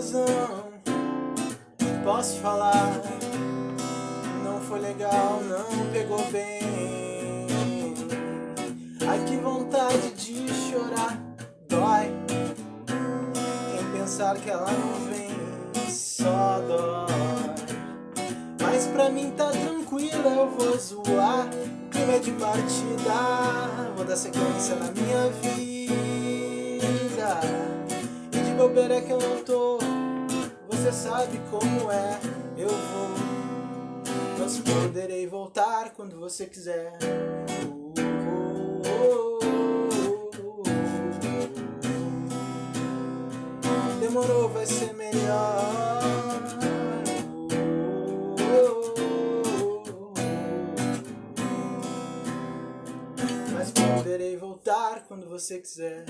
razão. Posso falar, não foi legal, não pegou bem. Ai que vontade de chorar, dói. Em pensar que ela não vem, só dói. Mas pra mim tá tranquila, eu vou zoar. Clima de partida, vou dar sequência na minha vida. É que eu não tô, você sabe como é. Eu vou, mas poderei voltar quando você quiser. Demorou, vai ser melhor. Mas poderei voltar quando você quiser.